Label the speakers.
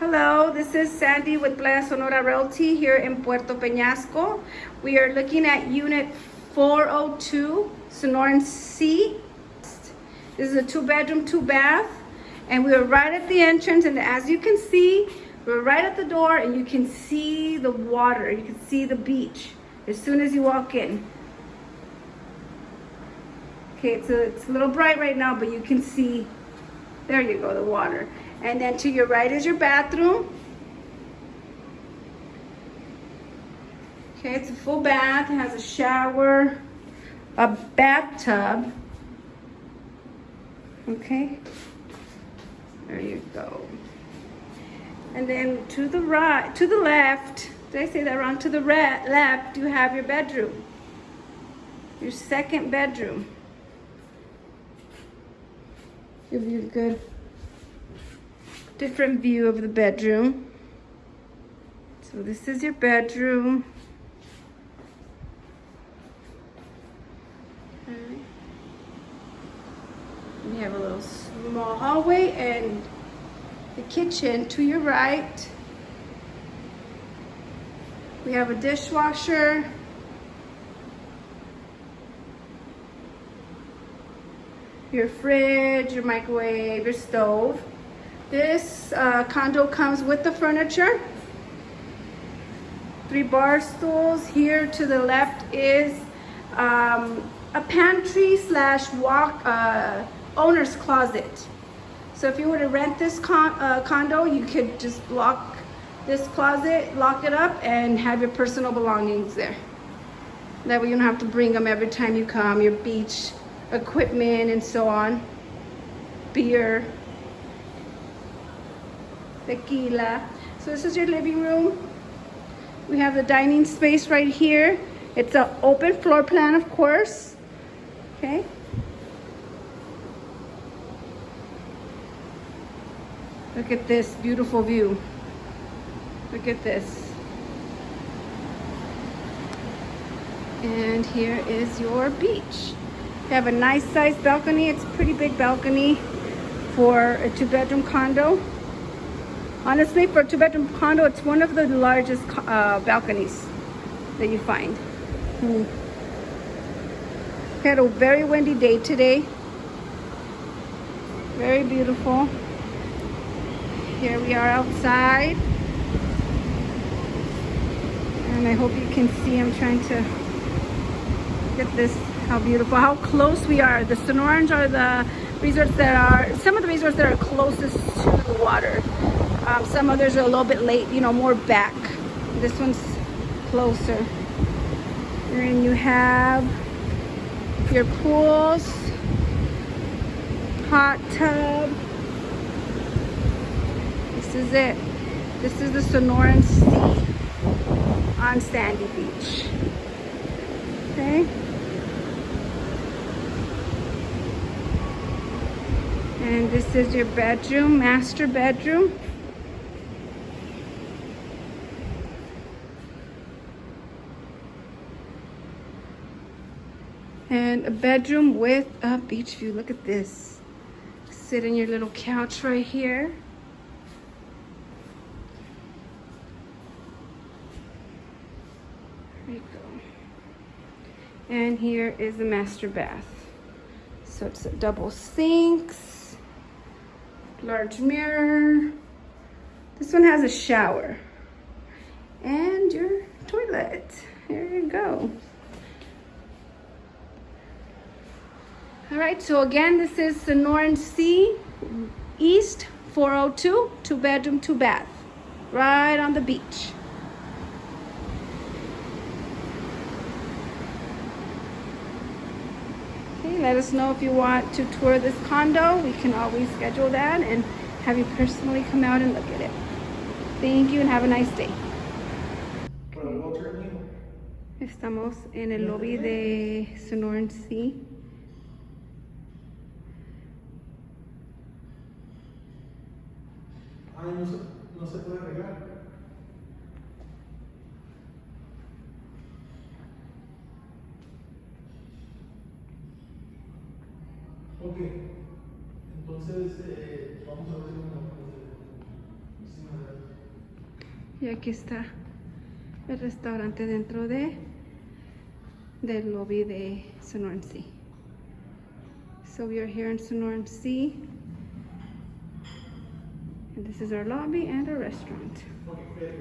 Speaker 1: Hello, this is Sandy with Playa Sonora Realty here in Puerto Peñasco. We are looking at unit 402, Sonoran Sea. This is a two bedroom, two bath, and we are right at the entrance. And as you can see, we're right at the door and you can see the water. You can see the beach as soon as you walk in. Okay, it's a, it's a little bright right now, but you can see, there you go, the water. And then to your right is your bathroom. Okay, it's a full bath. It has a shower, a bathtub. Okay, there you go. And then to the right, to the left, did I say that wrong? To the left, you have your bedroom. Your second bedroom. Give you a good different view of the bedroom. So this is your bedroom. Okay. You have a little small hallway and the kitchen to your right. We have a dishwasher. Your fridge, your microwave, your stove. This uh, condo comes with the furniture. Three bar stools. Here to the left is um, a pantry slash walk uh, owner's closet. So if you were to rent this con uh, condo, you could just lock this closet, lock it up, and have your personal belongings there. That way you don't have to bring them every time you come, your beach equipment and so on. Beer, tequila. So this is your living room. We have the dining space right here. It's an open floor plan, of course. Okay. Look at this beautiful view. Look at this. And here is your beach. You have a nice sized balcony. It's a pretty big balcony for a two bedroom condo. Honestly, for a two bedroom condo, it's one of the largest uh, balconies that you find. Hmm. Had a very windy day today. Very beautiful. Here we are outside. And I hope you can see, I'm trying to get this, how beautiful, how close we are. The Sonorans are the resorts that are, some of the resorts that are closest to the water. Um, some others are a little bit late, you know, more back. This one's closer. And you have your pools, hot tub. This is it. This is the Sonoran Sea on Sandy Beach. Okay. And this is your bedroom, master bedroom. and a bedroom with a beach view. Look at this. Sit in your little couch right here. There you go. And here is the master bath. So it's a double sinks, large mirror. This one has a shower and your toilet. There you go. All right, so again, this is Sonoran Sea East 402, two bedroom, two bath, right on the beach. Let us know if you want to tour this condo. We can always schedule that and have you personally come out and look at it. Thank you and have a nice day. Estamos en el lobby de Sonoran Sea.
Speaker 2: Ay, ah, no se, no se puede regar. Ok, entonces eh, vamos a ver una
Speaker 1: Y aquí está el restaurante dentro de del lobby de Sonoran Sea. So we are here in Sonoran Sea. And this is our lobby and our restaurant.
Speaker 2: Okay,